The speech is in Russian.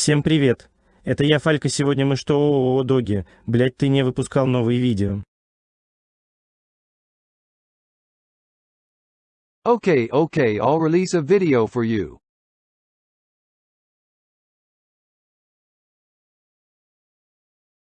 Всем привет. Это я, Фалька, сегодня мы что, о, Доги, блять, ты не выпускал новые видео. Okay, okay, I'll release a video for you.